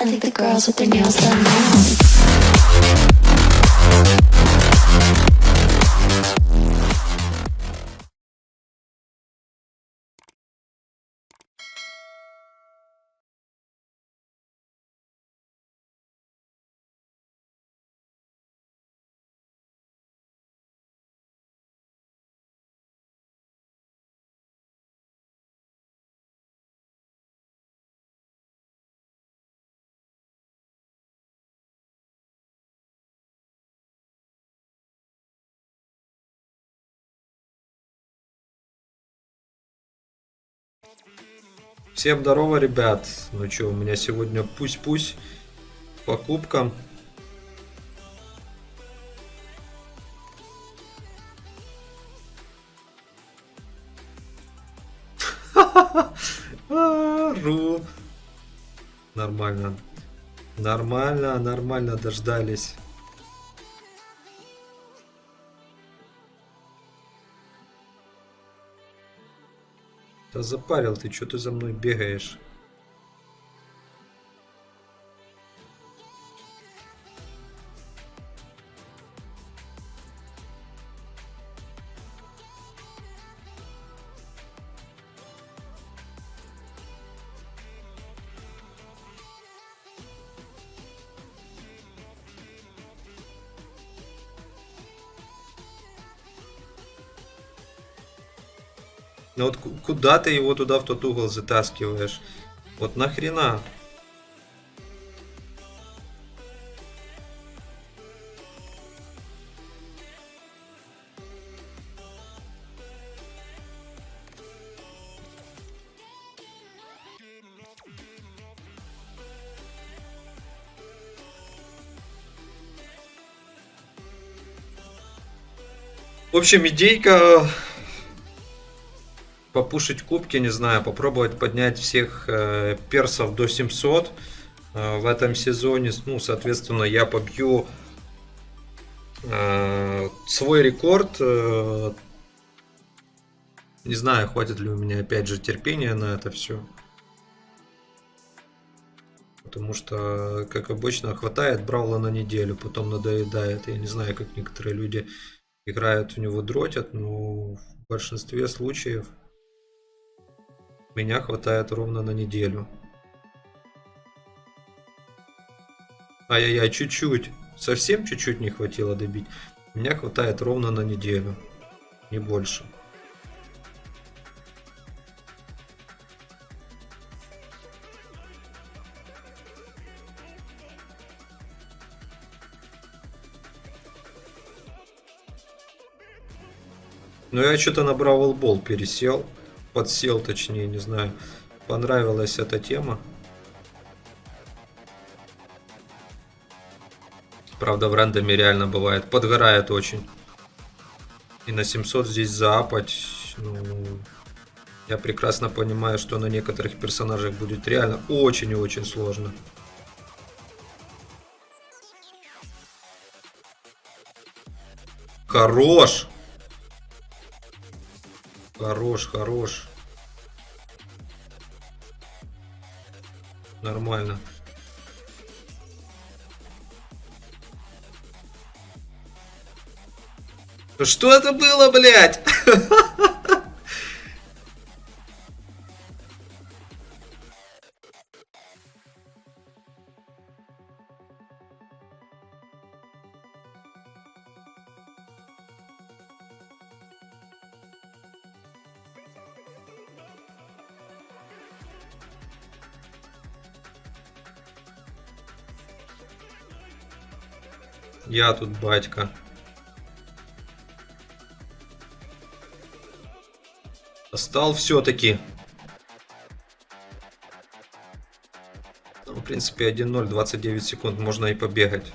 I think the girls with their nails done now. Всем здорово, ребят. Ну что, у меня сегодня пусть-пусть по кубкам. А, Ру. Нормально. Нормально, нормально дождались. Да запарил ты, что ты за мной бегаешь? Ну вот ку- куда ты его туда в тот угол затаскиваешь? Вот нахрена? В общем, идейка попушить кубки, не знаю, попробовать поднять всех э, персов до 700 э, в этом сезоне. Ну, соответственно, я побью э, свой рекорд. э, не знаю, хватит ли у меня опять же терпения на это все. Потому что, как обычно, хватает Браула на неделю, потом надоедает. Я не знаю, как некоторые люди играют в него дротят, но в большинстве случаев меня хватает ровно на неделю. Ай-яй-яй, чуть-чуть. Совсем чуть-чуть не хватило добить. Меня хватает ровно на неделю. Не больше. Ну я что-то на Бравл Бол пересел. Подсел, точнее, не знаю. Понравилась эта тема. Правда, в рандоме реально бывает. Подгорает очень. И на 700 здесь заапать. Ну, я прекрасно понимаю, что на некоторых персонажах будет реально очень и очень сложно. Хорош! Хорош, хорош. Нормально. Что это было, блядь? Я тут батька. Стал все-таки. Ну, в принципе, 1-0, 29 секунд можно и побегать.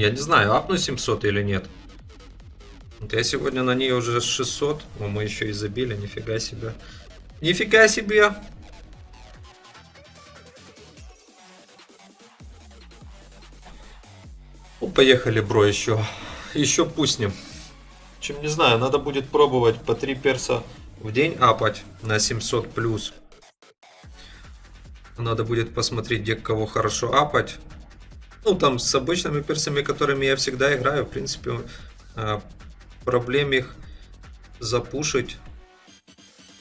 Я не знаю, апну 700 или нет. Вот я сегодня на ней уже 600. О, мы еще и забили, нифига себе. Нифига себе! Ну, поехали, бро, еще. Еще пуснем. Чем не знаю, надо будет пробовать по 3 перса в день апать на 700 плюс. Надо будет посмотреть, где кого хорошо апать. Ну, там с обычными персами, которыми я всегда играю, в принципе, а, проблем их запушить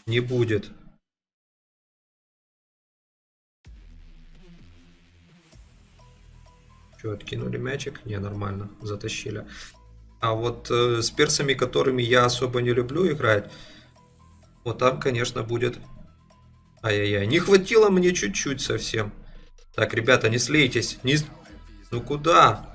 не будет. Что, откинули мячик? Не, нормально, затащили. А вот э, с персами, которыми я особо не люблю играть, вот там, конечно, будет... Ай-яй-яй, не хватило мне чуть-чуть совсем. Так, ребята, не слейтесь. Не... Ну куда?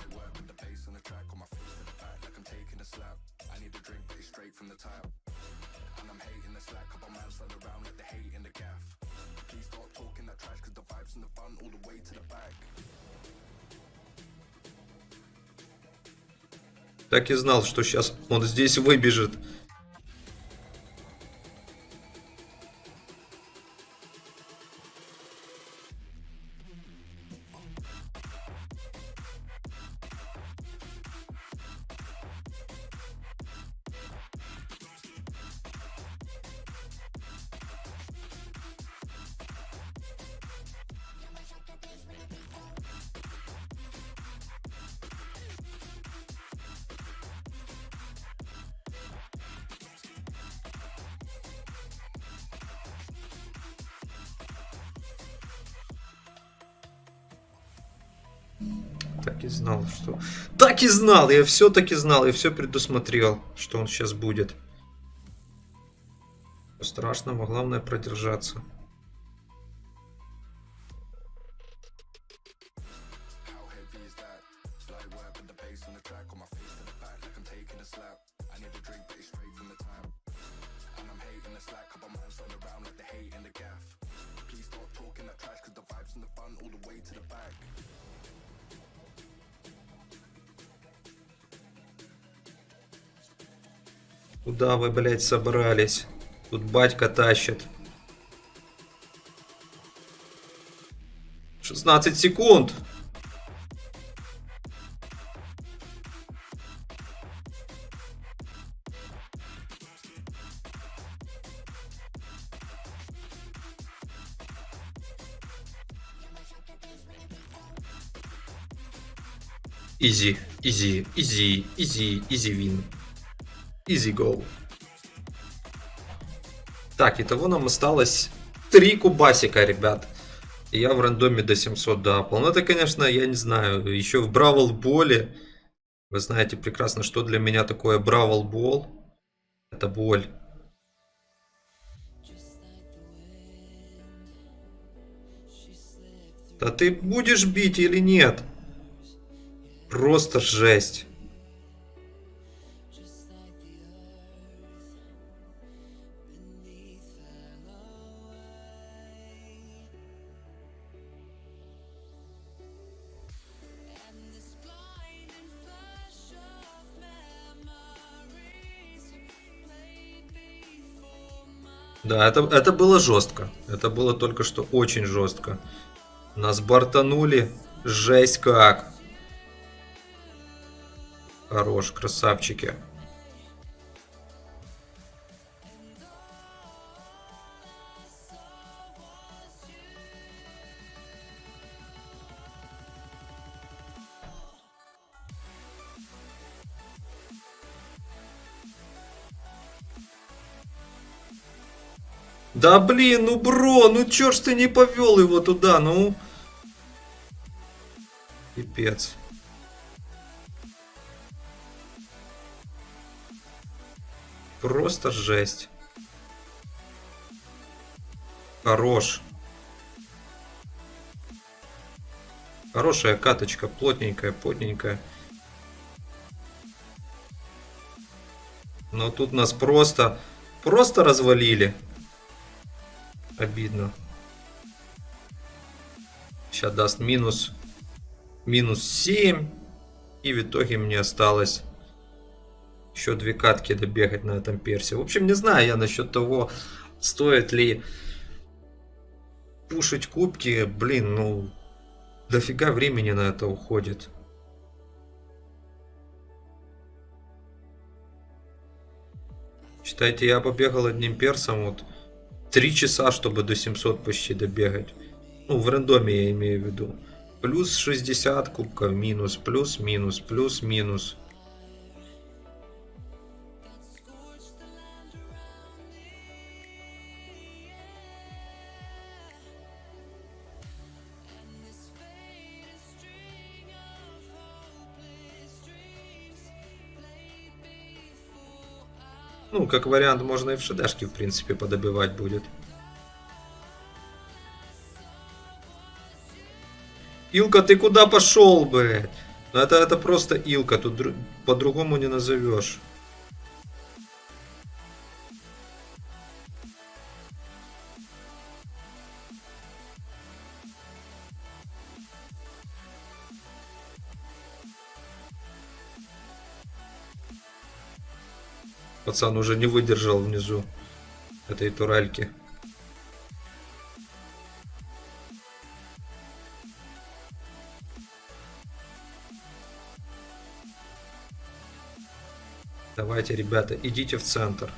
Так и знал, что сейчас он здесь выбежит. Так и знал, что... Так и знал! Я все-таки знал, я все предусмотрел, что он сейчас будет. Страшного, главное продержаться. Куда вы, блядь, собрались? Тут батька тащит. 16 секунд. Easy, easy, easy, easy, easy win. Easy go. Так, итого нам осталось 3 кубасика, ребят. Я в рандоме до 700 доапал. Ну, это, конечно, я не знаю, еще в Brawl Ball е. Вы знаете прекрасно, что для меня такое Brawl Ball. Это боль. Да ты будешь бить или нет? Просто жесть. Да, это, это было жестко. Это было только что очень жестко. Нас бортанули. Жесть как. Хорош, красавчики. Да блин, ну бро, ну чё ж ты не повел его туда, ну? Пипец. Просто жесть. Хорош. Хорошая каточка, плотненькая, плотненькая. Но тут нас просто, просто развалили. Обидно. Сейчас даст минус. Минус 7. И в итоге мне осталось Еще две катки добегать на этом персе. В общем, не знаю я насчет того, стоит ли пушить кубки. Блин, ну, дофига времени на это уходит. Считайте, я побегал одним персом вот 3 часа, чтобы до 700 почти добегать. Ну, в рандоме я имею в виду. Плюс 60 кубков, минус, плюс, минус, плюс, минус. Ну, как вариант, можно и в шедашке, в принципе, подобивать будет. Илка, ты куда пошел, блядь? Ну, это, это просто Илка, тут дру- по-другому не назовешь. Пацан уже не выдержал внизу этой турельки. Давайте, ребята, идите в центр.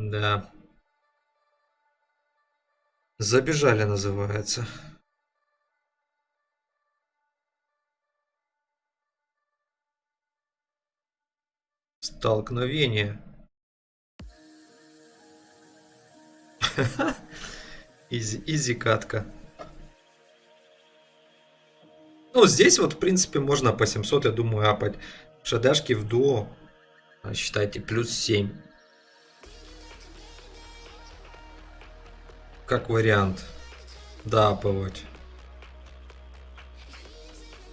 Да. Забежали, называется. Столкновение. Изи, изи катка. Ну, здесь вот, в принципе, можно по 700, я думаю, апать. Шадашки в дуо. Считайте, плюс 7. Как вариант. Да, апывать.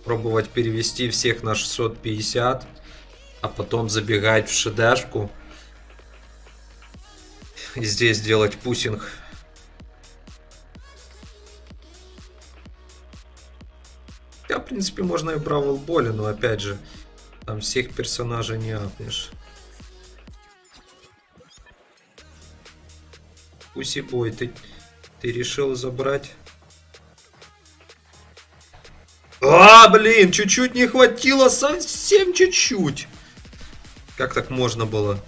Пробовать перевести всех на 650 а потом забегать в шедашку и здесь делать пусинг. Я, в принципе, можно и Бравл Боле, но опять же, там всех персонажей не апнешь. Пуси бой, ты, ты решил забрать? А, блин, чуть-чуть не хватило, совсем чуть-чуть. Как так можно было?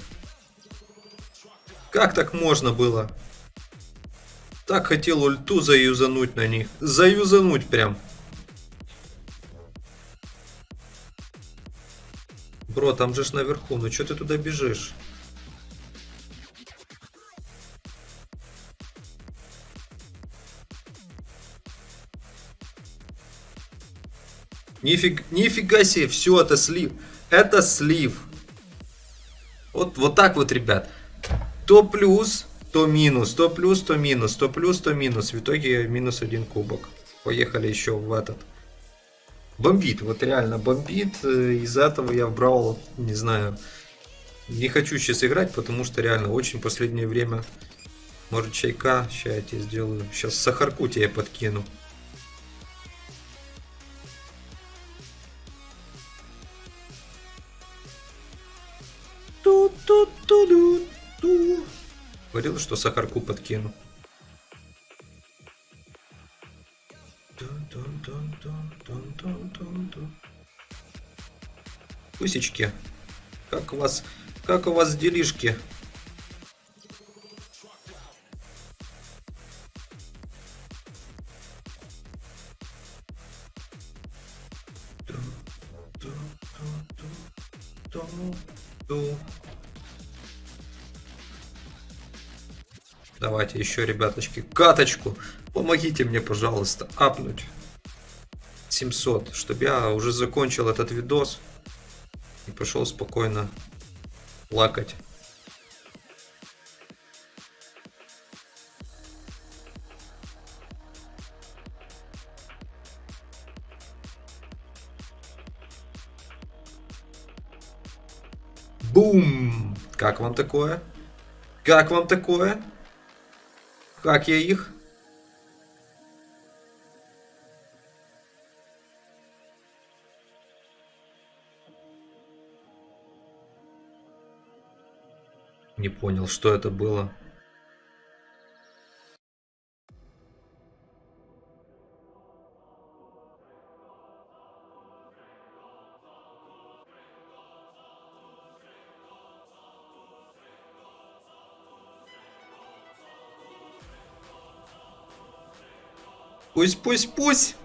Как так можно было? Так хотел ульту заюзануть на них. Заюзануть прям. Бро, там же ж наверху. Ну что ты туда бежишь? Нифиг, нифига себе, все, это слив. Это слив. Вот, вот так вот, ребят. То плюс, то минус, то плюс, то минус, то плюс, то минус. В итоге минус один кубок. Поехали еще в этот. Бомбит, вот реально бомбит. Э, Из-за этого я брал, не знаю, не хочу сейчас играть, потому что реально очень последнее время. Может чайка, сейчас я тебе сделаю. Сейчас сахарку тебе подкину. Говорил, что сахарку подкину. Пусечки, как у вас, как у вас делишки? Еще, ребяточки, каточку. Помогите мне, пожалуйста, апнуть 700, чтобы я уже закончил этот видос и пошел спокойно плакать. Как вам такое? Как вам такое? Как я их? Не понял, что это было. Пусть, пусть, пусть.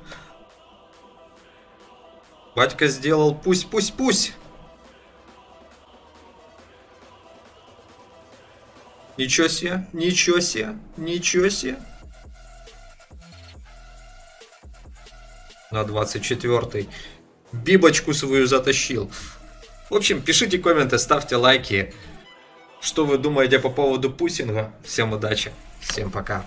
Батька сделал пусть, пусть, пусть. Ничего себе, ничего себе, ничего себе. На 24-й. Бибочку свою затащил. В общем, пишите комменты, ставьте лайки. Что вы думаете по поводу пусинга? Всем удачи, всем пока.